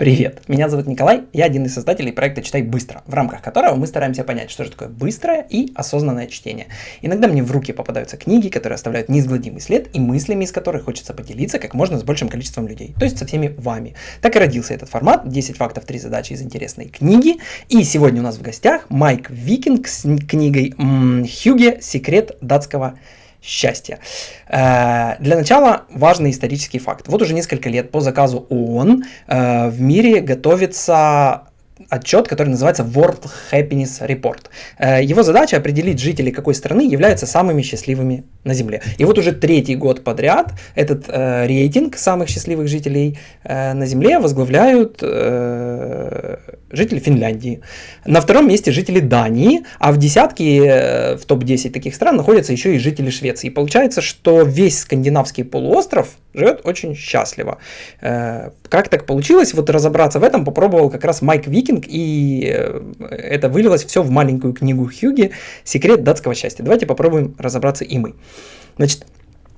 Привет, меня зовут Николай, я один из создателей проекта «Читай быстро», в рамках которого мы стараемся понять, что же такое быстрое и осознанное чтение. Иногда мне в руки попадаются книги, которые оставляют неизгладимый след и мыслями из которых хочется поделиться как можно с большим количеством людей, то есть со всеми вами. Так и родился этот формат, 10 фактов, 3 задачи из интересной книги. И сегодня у нас в гостях Майк Викинг с книгой «Хюге. Секрет датского счастья. Э, для начала важный исторический факт. Вот уже несколько лет по заказу ООН э, в мире готовится отчет, который называется World Happiness Report. Э, его задача определить, жители какой страны являются самыми счастливыми на Земле. И вот уже третий год подряд этот э, рейтинг самых счастливых жителей э, на Земле возглавляют э, жители Финляндии. На втором месте жители Дании, а в десятке, э, в топ-10 таких стран находятся еще и жители Швеции. И получается, что весь скандинавский полуостров живет очень счастливо. Э, как так получилось? Вот разобраться в этом попробовал как раз Майк Викинг, и э, это вылилось все в маленькую книгу Хьюги «Секрет датского счастья». Давайте попробуем разобраться и мы. Значит,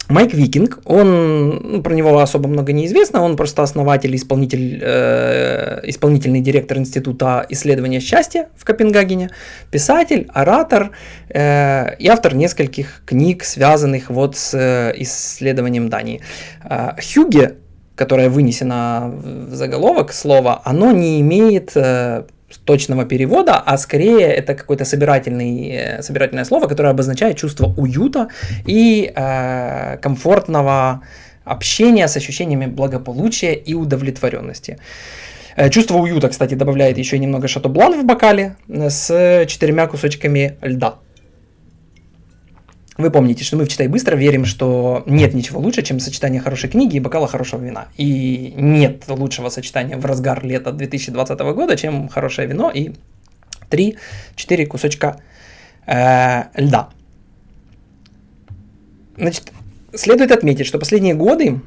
Майк Викинг, он, ну, про него особо много не известно, он просто основатель, исполнитель, э, исполнительный директор Института исследования счастья в Копенгагене, писатель, оратор э, и автор нескольких книг, связанных вот с э, исследованием Дании. Э, Хюге, которое вынесено в заголовок слова, оно не имеет э, точного перевода, а скорее это какое-то собирательный, э, собирательное слово, которое обозначает чувство уюта и э, комфортного общения с ощущениями благополучия и удовлетворенности. Э, чувство уюта, кстати, добавляет еще немного шато-блан в бокале с четырьмя кусочками льда. Вы помните, что мы в «Читай быстро» верим, что нет ничего лучше, чем сочетание хорошей книги и бокала хорошего вина. И нет лучшего сочетания в разгар лета 2020 года, чем хорошее вино и 3-4 кусочка э, льда. Значит, следует отметить, что последние годы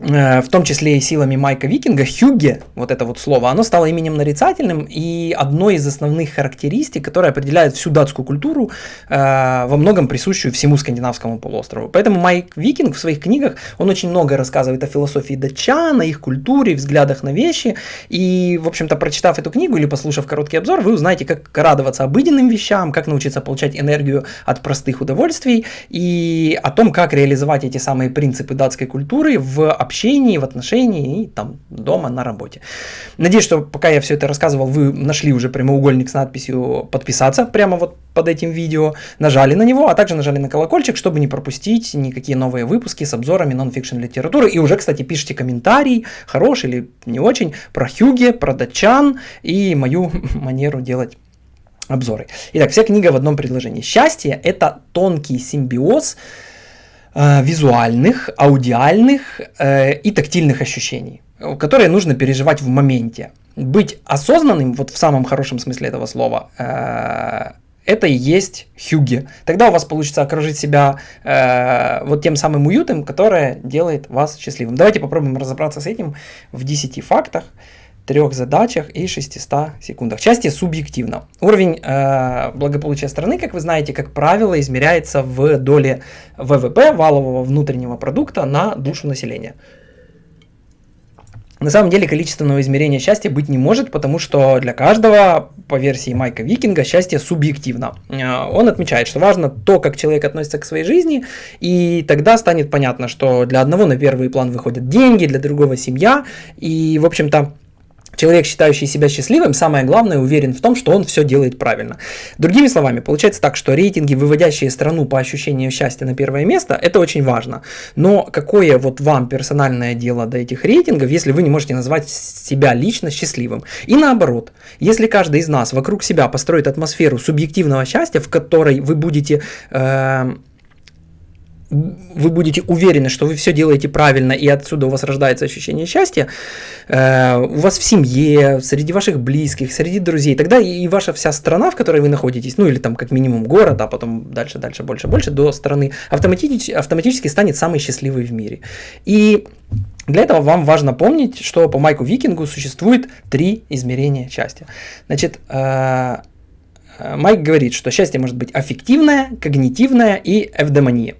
в том числе и силами Майка Викинга, Хюге, вот это вот слово, оно стало именем нарицательным и одной из основных характеристик, которая определяет всю датскую культуру, э, во многом присущую всему скандинавскому полуострову. Поэтому Майк Викинг в своих книгах, он очень много рассказывает о философии датчан, о их культуре, взглядах на вещи, и, в общем-то, прочитав эту книгу или послушав короткий обзор, вы узнаете, как радоваться обыденным вещам, как научиться получать энергию от простых удовольствий, и о том, как реализовать эти самые принципы датской культуры в общении, в отношении и там дома на работе. Надеюсь, что пока я все это рассказывал, вы нашли уже прямоугольник с надписью «Подписаться» прямо вот под этим видео, нажали на него, а также нажали на колокольчик, чтобы не пропустить никакие новые выпуски с обзорами нон-фикшн литературы. И уже, кстати, пишите комментарий, хороший или не очень, про Хюге, про датчан и мою манеру делать обзоры. Итак, вся книга в одном предложении. Счастье – это тонкий симбиоз визуальных, аудиальных э, и тактильных ощущений, которые нужно переживать в моменте. Быть осознанным, вот в самом хорошем смысле этого слова, э, это и есть хюги. Тогда у вас получится окружить себя э, вот тем самым уютом, которое делает вас счастливым. Давайте попробуем разобраться с этим в 10 фактах трех задачах и 600 секундах. Счастье субъективно. Уровень э, благополучия страны, как вы знаете, как правило, измеряется в доле ВВП, валового внутреннего продукта на душу населения. На самом деле количественного измерения счастья быть не может, потому что для каждого, по версии Майка Викинга, счастье субъективно. Э, он отмечает, что важно то, как человек относится к своей жизни, и тогда станет понятно, что для одного на первый план выходят деньги, для другого семья, и, в общем-то, Человек, считающий себя счастливым, самое главное, уверен в том, что он все делает правильно. Другими словами, получается так, что рейтинги, выводящие страну по ощущению счастья на первое место, это очень важно. Но какое вот вам персональное дело до этих рейтингов, если вы не можете назвать себя лично счастливым? И наоборот, если каждый из нас вокруг себя построит атмосферу субъективного счастья, в которой вы будете... Э, вы будете уверены, что вы все делаете правильно, и отсюда у вас рождается ощущение счастья, э, у вас в семье, среди ваших близких, среди друзей, тогда и ваша вся страна, в которой вы находитесь, ну или там как минимум город, а потом дальше, дальше, больше, больше, до страны, автоматически, автоматически станет самой счастливой в мире. И для этого вам важно помнить, что по Майку Викингу существует три измерения счастья. Значит, э, Майк говорит, что счастье может быть аффективное, когнитивное и эвдемония.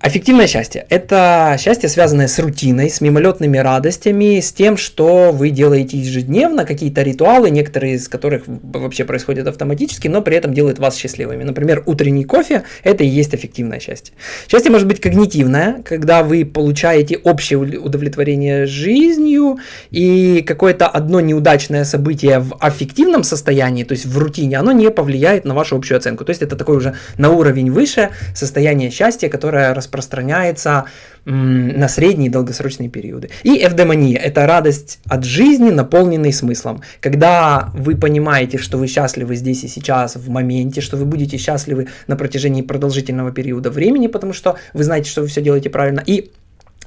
Аффективное счастье – это счастье, связанное с рутиной, с мимолетными радостями, с тем, что вы делаете ежедневно, какие-то ритуалы, некоторые из которых вообще происходят автоматически, но при этом делают вас счастливыми. Например, утренний кофе – это и есть аффективное счастье. Счастье может быть когнитивное, когда вы получаете общее удовлетворение жизнью, и какое-то одно неудачное событие в аффективном состоянии, то есть в рутине, оно не повлияет на вашу общую оценку. То есть это такой уже на уровень выше состояние счастья, которое распространяется на средние и долгосрочные периоды. И эвдемония – это радость от жизни, наполненной смыслом. Когда вы понимаете, что вы счастливы здесь и сейчас, в моменте, что вы будете счастливы на протяжении продолжительного периода времени, потому что вы знаете, что вы все делаете правильно, и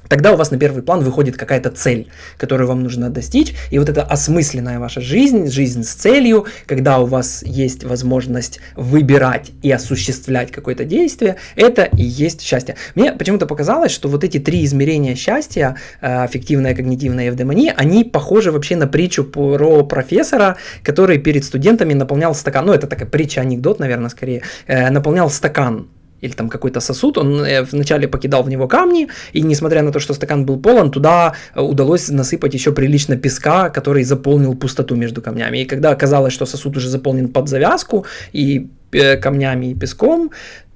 тогда у вас на первый план выходит какая-то цель, которую вам нужно достичь, и вот эта осмысленная ваша жизнь, жизнь с целью, когда у вас есть возможность выбирать и осуществлять какое-то действие, это и есть счастье. Мне почему-то показалось, что вот эти три измерения счастья, э, когнитивная и эвдемония, они похожи вообще на притчу про профессора, который перед студентами наполнял стакан, ну это такая притча-анекдот, наверное, скорее, э, наполнял стакан или там какой-то сосуд, он э, вначале покидал в него камни, и несмотря на то, что стакан был полон, туда э, удалось насыпать еще прилично песка, который заполнил пустоту между камнями. И когда оказалось, что сосуд уже заполнен под завязку, и э, камнями и песком,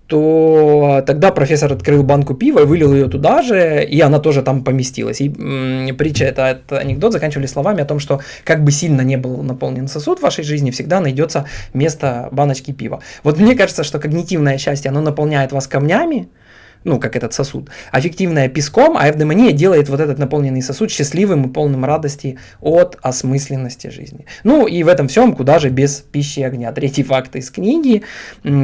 то тогда профессор открыл банку пива и вылил ее туда же, и она тоже там поместилась. И м, притча, это, это анекдот, заканчивали словами о том, что как бы сильно не был наполнен сосуд в вашей жизни, всегда найдется место баночки пива. Вот мне кажется, что когнитивное счастье, оно наполняет вас камнями, ну, как этот сосуд, аффективная песком, а эвдемония делает вот этот наполненный сосуд счастливым и полным радости от осмысленности жизни. Ну, и в этом всем, куда же без пищи и огня. Третий факт из книги,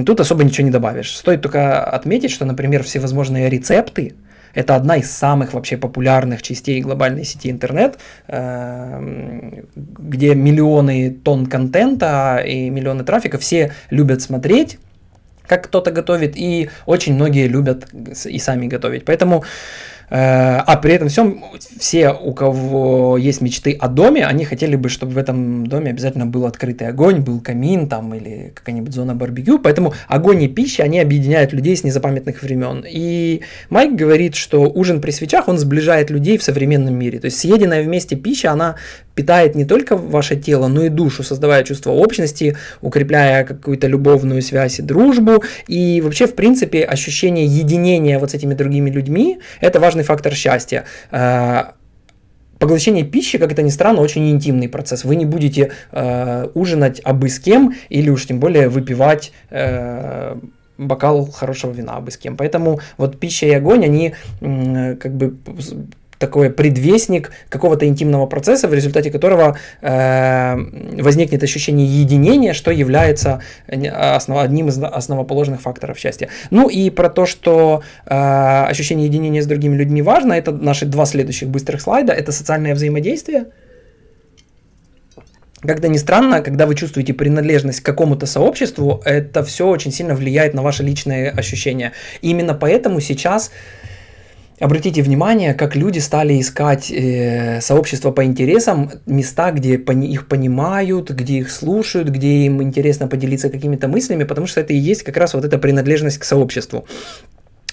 тут особо ничего не добавишь. Стоит только отметить, что, например, всевозможные рецепты, это одна из самых вообще популярных частей глобальной сети интернет, эм, где миллионы тонн контента и миллионы трафика, все любят смотреть как кто-то готовит, и очень многие любят и сами готовить. Поэтому а при этом всем все, у кого есть мечты о доме, они хотели бы, чтобы в этом доме обязательно был открытый огонь, был камин там или какая-нибудь зона барбекю. Поэтому огонь и пища, они объединяют людей с незапамятных времен. И Майк говорит, что ужин при свечах, он сближает людей в современном мире. То есть съеденная вместе пища, она питает не только ваше тело, но и душу, создавая чувство общности, укрепляя какую-то любовную связь и дружбу. И вообще, в принципе, ощущение единения вот с этими другими людьми – это важный фактор счастья. Э, поглощение пищи, как это ни странно, очень интимный процесс. Вы не будете э, ужинать абы с кем, или уж тем более выпивать э, бокал хорошего вина абы с кем. Поэтому вот пища и огонь, они как бы такой предвестник какого-то интимного процесса, в результате которого э, возникнет ощущение единения, что является основ, одним из основоположных факторов счастья. Ну и про то, что э, ощущение единения с другими людьми важно, это наши два следующих быстрых слайда, это социальное взаимодействие. Как-то ни странно, когда вы чувствуете принадлежность к какому-то сообществу, это все очень сильно влияет на ваши личные ощущения. И именно поэтому сейчас Обратите внимание, как люди стали искать э, сообщества по интересам, места, где пони их понимают, где их слушают, где им интересно поделиться какими-то мыслями, потому что это и есть как раз вот эта принадлежность к сообществу.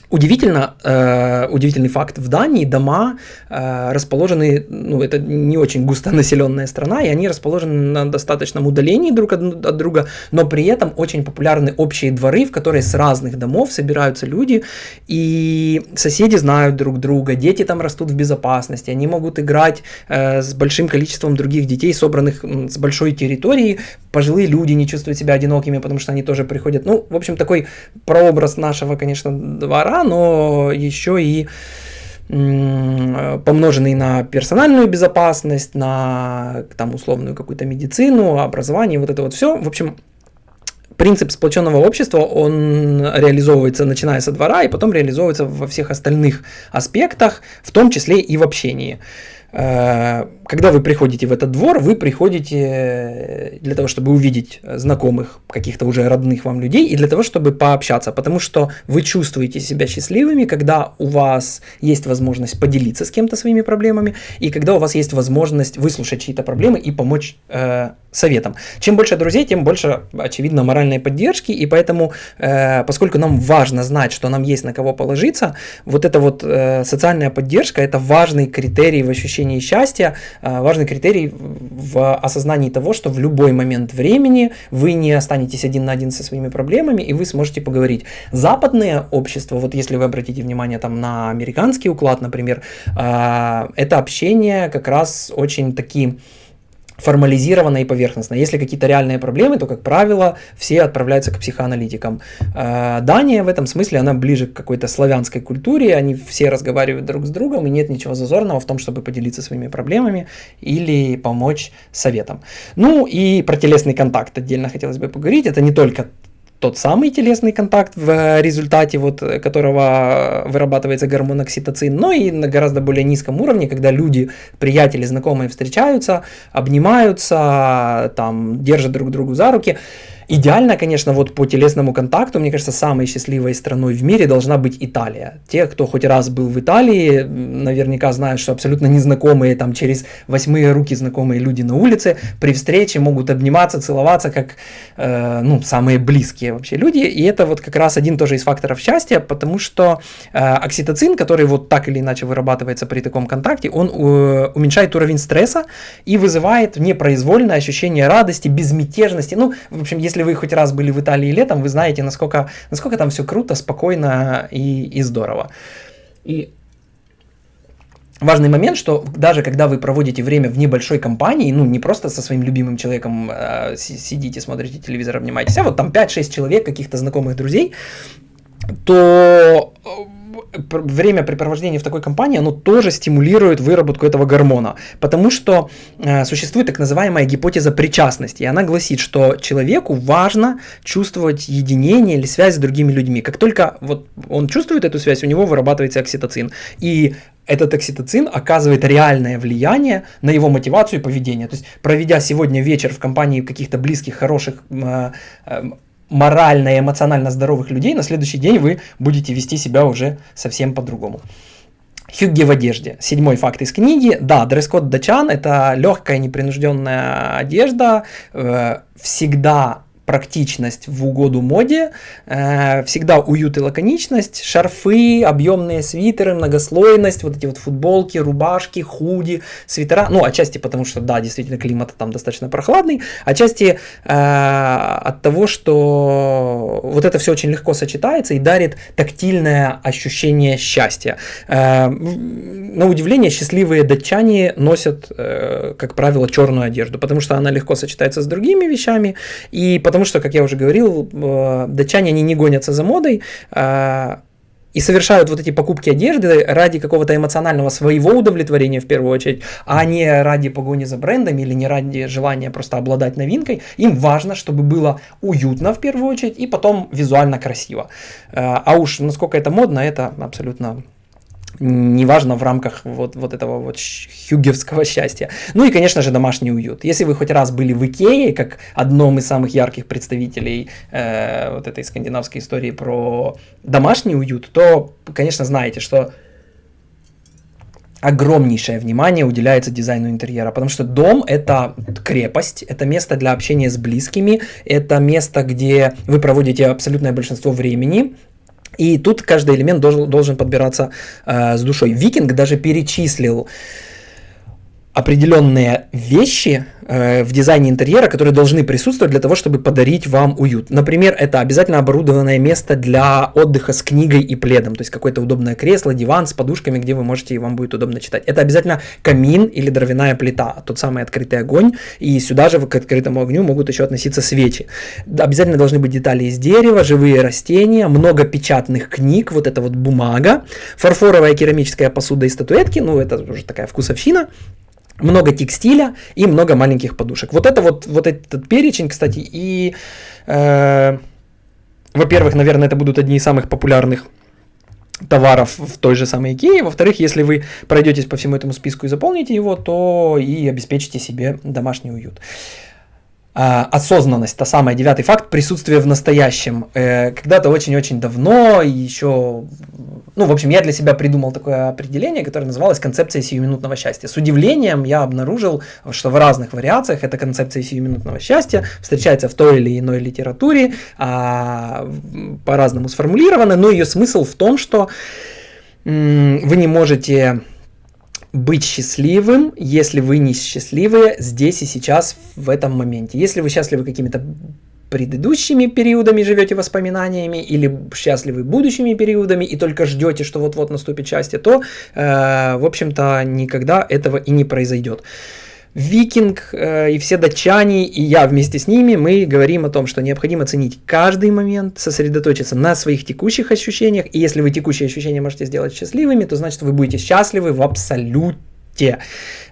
Удивительно, э, удивительный факт, в Дании дома э, расположены, ну это не очень густонаселенная страна, и они расположены на достаточном удалении друг от, от друга, но при этом очень популярны общие дворы, в которые с разных домов собираются люди, и соседи знают друг друга, дети там растут в безопасности, они могут играть э, с большим количеством других детей, собранных с большой территории, пожилые люди не чувствуют себя одинокими, потому что они тоже приходят, ну, в общем, такой прообраз нашего, конечно, двора, но еще и помноженный на персональную безопасность, на там условную какую-то медицину, образование, вот это вот все. В общем, принцип сплоченного общества, он реализовывается начиная со двора и потом реализовывается во всех остальных аспектах, в том числе и в общении. Когда вы приходите в этот двор, вы приходите э, для того, чтобы увидеть знакомых, каких-то уже родных вам людей, и для того, чтобы пообщаться, потому что вы чувствуете себя счастливыми, когда у вас есть возможность поделиться с кем-то своими проблемами, и когда у вас есть возможность выслушать чьи-то проблемы и помочь э, советом. Чем больше друзей, тем больше, очевидно, моральной поддержки, и поэтому, э, поскольку нам важно знать, что нам есть на кого положиться, вот эта вот э, социальная поддержка – это важный критерий в ощущении счастья, важный критерий в осознании того, что в любой момент времени вы не останетесь один на один со своими проблемами, и вы сможете поговорить. Западное общество, вот если вы обратите внимание там на американский уклад, например, э, это общение как раз очень такие формализировано и поверхностно. Если какие-то реальные проблемы, то, как правило, все отправляются к психоаналитикам. Э, Дания в этом смысле, она ближе к какой-то славянской культуре, они все разговаривают друг с другом, и нет ничего зазорного в том, чтобы поделиться своими проблемами или помочь советом. Ну и про телесный контакт отдельно хотелось бы поговорить. Это не только тот самый телесный контакт, в результате вот которого вырабатывается гормон окситоцин, но и на гораздо более низком уровне, когда люди, приятели, знакомые встречаются, обнимаются, там, держат друг другу за руки. Идеально, конечно, вот по телесному контакту, мне кажется, самой счастливой страной в мире должна быть Италия. Те, кто хоть раз был в Италии, наверняка знают, что абсолютно незнакомые, там через восьмые руки знакомые люди на улице при встрече могут обниматься, целоваться, как э, ну, самые близкие вообще люди. И это вот как раз один тоже из факторов счастья, потому что э, окситоцин, который вот так или иначе вырабатывается при таком контакте, он э, уменьшает уровень стресса и вызывает непроизвольное ощущение радости, безмятежности. Ну, в общем, если если вы хоть раз были в Италии летом, вы знаете, насколько, насколько там все круто, спокойно и, и здорово. И важный момент, что даже когда вы проводите время в небольшой компании, ну не просто со своим любимым человеком э, сидите, смотрите телевизор, обнимаетесь, а вот там 5-6 человек, каких-то знакомых друзей, то времяпрепровождение в такой компании, оно тоже стимулирует выработку этого гормона, потому что э, существует так называемая гипотеза причастности, и она гласит, что человеку важно чувствовать единение или связь с другими людьми. Как только вот он чувствует эту связь, у него вырабатывается окситоцин, и этот окситоцин оказывает реальное влияние на его мотивацию и поведение. То есть, проведя сегодня вечер в компании каких-то близких, хороших, э, э, морально и эмоционально здоровых людей, на следующий день вы будете вести себя уже совсем по-другому. Хюгги в одежде. Седьмой факт из книги. Да, дресс-код датчан – это легкая непринужденная одежда, э, всегда практичность в угоду моде, э, всегда уют и лаконичность, шарфы, объемные свитеры, многослойность, вот эти вот футболки, рубашки, худи, свитера, ну, отчасти потому, что, да, действительно, климат там достаточно прохладный, отчасти э, от того, что вот это все очень легко сочетается и дарит тактильное ощущение счастья. Э, на удивление, счастливые датчане носят, э, как правило, черную одежду, потому что она легко сочетается с другими вещами, и потому потому что, как я уже говорил, э, датчане, они не гонятся за модой, а, и совершают вот эти покупки одежды ради какого-то эмоционального своего удовлетворения в первую очередь, а не ради погони за брендами или не ради желания просто обладать новинкой. Им важно, чтобы было уютно в первую очередь и потом визуально красиво. Э, а уж насколько это модно, это абсолютно неважно в рамках вот, вот этого вот хюгевского счастья. Ну и, конечно же, домашний уют. Если вы хоть раз были в Икее, как одном из самых ярких представителей э, вот этой скандинавской истории про домашний уют, то, конечно, знаете, что огромнейшее внимание уделяется дизайну интерьера, потому что дом это крепость, это место для общения с близкими, это место, где вы проводите абсолютное большинство времени, и тут каждый элемент должен, должен подбираться э, с душой. Викинг даже перечислил определенные вещи, Э, в дизайне интерьера, которые должны присутствовать для того, чтобы подарить вам уют. Например, это обязательно оборудованное место для отдыха с книгой и пледом, то есть какое-то удобное кресло, диван с подушками, где вы можете и вам будет удобно читать. Это обязательно камин или дровяная плита, тот самый открытый огонь, и сюда же к открытому огню могут еще относиться свечи. Обязательно должны быть детали из дерева, живые растения, много печатных книг, вот это вот бумага, фарфоровая керамическая посуда и статуэтки, ну это уже такая вкусовщина, много текстиля и много маленьких подушек. Вот это вот, вот этот перечень, кстати, и, э, во-первых, наверное, это будут одни из самых популярных товаров в той же самой Икее. Во-вторых, если вы пройдетесь по всему этому списку и заполните его, то и обеспечите себе домашний уют. А, осознанность, та самая девятый факт, присутствие в настоящем. Э, когда-то очень-очень давно, еще, ну, в общем, я для себя придумал такое определение, которое называлось концепция сиюминутного счастья. С удивлением я обнаружил, что в разных вариациях эта концепция сиюминутного счастья встречается в той или иной литературе, а, по-разному сформулирована, но ее смысл в том, что вы не можете быть счастливым, если вы не счастливы здесь и сейчас, в этом моменте. Если вы счастливы какими-то предыдущими периодами живете воспоминаниями или счастливы будущими периодами и только ждете, что вот-вот наступит счастье, то, э, в общем-то, никогда этого и не произойдет. Викинг э, и все датчане, и я вместе с ними, мы говорим о том, что необходимо ценить каждый момент, сосредоточиться на своих текущих ощущениях, и если вы текущие ощущения можете сделать счастливыми, то значит вы будете счастливы в абсолюте.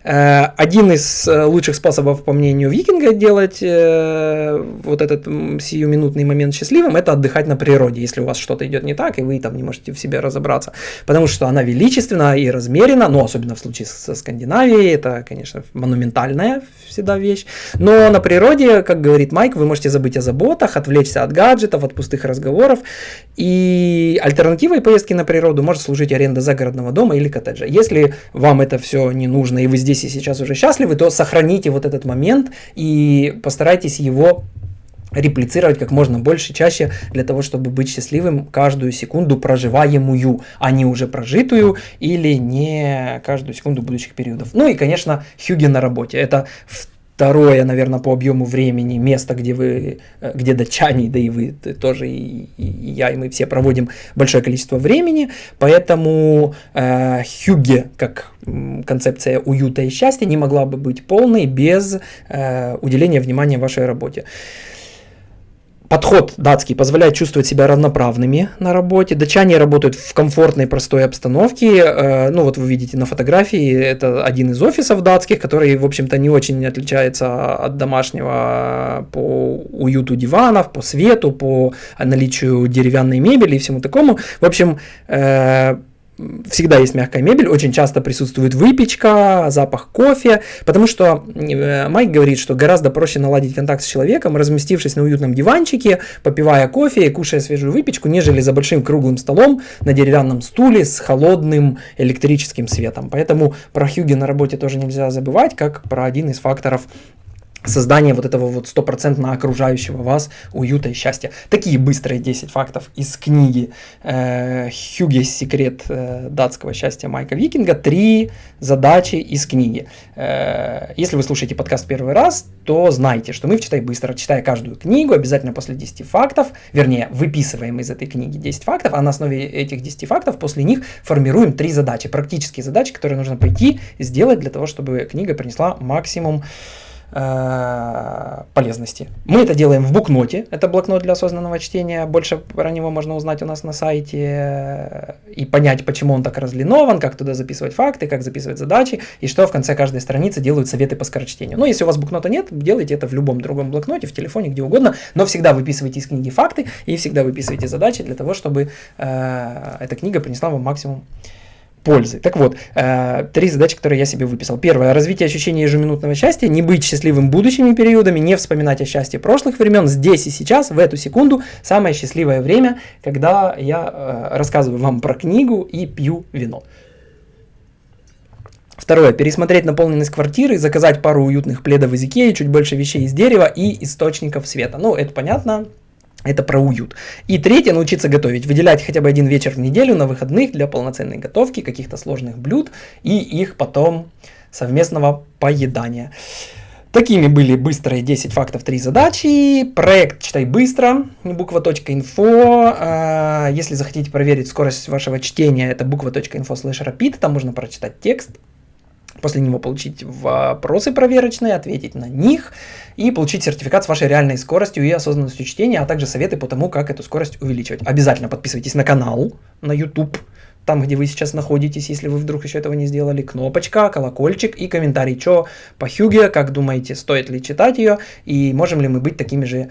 Э, один из э, лучших способов, по мнению Викинга, делать э, вот этот сиюминутный момент счастливым, это отдыхать на природе, если у вас что-то идет не так, и вы там не можете в себе разобраться. Потому что она величественна и размерена, ну, особенно в случае со Скандинавией, это, конечно, монументальная всегда вещь. Но на природе, как говорит Майк, вы можете забыть о заботах, отвлечься от гаджетов, от пустых разговоров. И альтернативой поездки на природу может служить аренда загородного дома или коттеджа. Если вам это все не нужно, и вы здесь здесь и сейчас уже счастливы, то сохраните вот этот момент и постарайтесь его реплицировать как можно больше, чаще, для того, чтобы быть счастливым каждую секунду проживаемую, а не уже прожитую или не каждую секунду будущих периодов. Ну и, конечно, Хюги на работе. Это второе, наверное, по объему времени место, где вы, э, где датчане, да и вы тоже, и, и я, и мы все проводим большое количество времени, поэтому э, Хюге, как концепция уюта и счастья, не могла бы быть полной без э, уделения внимания вашей работе. Подход датский позволяет чувствовать себя равноправными на работе. Датчане работают в комфортной, простой обстановке. Э, ну вот вы видите на фотографии, это один из офисов датских, который, в общем-то, не очень отличается от домашнего по уюту диванов, по свету, по наличию деревянной мебели и всему такому. В общем, э, всегда есть мягкая мебель, очень часто присутствует выпечка, запах кофе, потому что э, Майк говорит, что гораздо проще наладить контакт с человеком, разместившись на уютном диванчике, попивая кофе и кушая свежую выпечку, нежели за большим круглым столом на деревянном стуле с холодным электрическим светом. Поэтому про Хьюги на работе тоже нельзя забывать, как про один из факторов создание вот этого вот стопроцентно окружающего вас уюта и счастья. Такие быстрые 10 фактов из книги э, «Секрет э, датского счастья» Майка Викинга. Три задачи из книги. Э, если вы слушаете подкаст первый раз, то знайте, что мы в «Читай быстро», читая каждую книгу, обязательно после 10 фактов, вернее, выписываем из этой книги 10 фактов, а на основе этих 10 фактов после них формируем три задачи, практические задачи, которые нужно пойти сделать для того, чтобы книга принесла максимум Э, полезности. Мы это делаем в букноте, это блокнот для осознанного чтения, больше про него можно узнать у нас на сайте э, и понять, почему он так разлинован, как туда записывать факты, как записывать задачи, и что в конце каждой страницы делают советы по скорочтению. Но если у вас букнота нет, делайте это в любом другом блокноте, в телефоне, где угодно, но всегда выписывайте из книги факты и всегда выписывайте задачи для того, чтобы э, эта книга принесла вам максимум пользы. Так вот, э, три задачи, которые я себе выписал. Первое. Развитие ощущения ежеминутного счастья, не быть счастливым будущими периодами, не вспоминать о счастье прошлых времен. Здесь и сейчас, в эту секунду, самое счастливое время, когда я э, рассказываю вам про книгу и пью вино. Второе. Пересмотреть наполненность квартиры, заказать пару уютных пледов из Икеи, чуть больше вещей из дерева и источников света. Ну, это понятно, это про уют. И третье, научиться готовить. Выделять хотя бы один вечер в неделю на выходных для полноценной готовки каких-то сложных блюд и их потом совместного поедания. Такими были быстрые 10 фактов, 3 задачи. Проект «Читай быстро», буква.инфо. А, если захотите проверить скорость вашего чтения, это буква.инфо slash rapid, там можно прочитать текст после него получить вопросы проверочные, ответить на них и получить сертификат с вашей реальной скоростью и осознанностью чтения, а также советы по тому, как эту скорость увеличивать. Обязательно подписывайтесь на канал на YouTube, там, где вы сейчас находитесь, если вы вдруг еще этого не сделали, кнопочка, колокольчик и комментарий, что по Хюге, как думаете, стоит ли читать ее, и можем ли мы быть такими же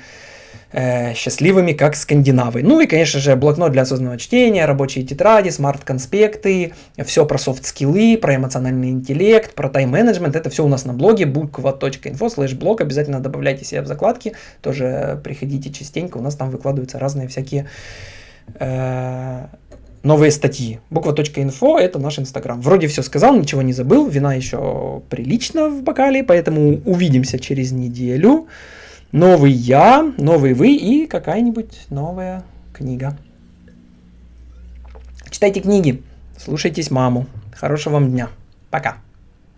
э, счастливыми, как скандинавы. Ну и, конечно же, блокнот для осознанного чтения, рабочие тетради, смарт-конспекты, все про soft skill ы, про эмоциональный интеллект, про тайм-менеджмент. Это все у нас на блоге буква.info слэш блог. Обязательно добавляйте себя в закладки. Тоже приходите частенько. У нас там выкладываются разные всякие э, новые статьи. Буква.info – это наш инстаграм. Вроде все сказал, ничего не забыл, вина еще прилично в бокале, поэтому увидимся через неделю. Новый я, новый вы и какая-нибудь новая книга. Читайте книги, слушайтесь маму. Хорошего вам дня. Пока.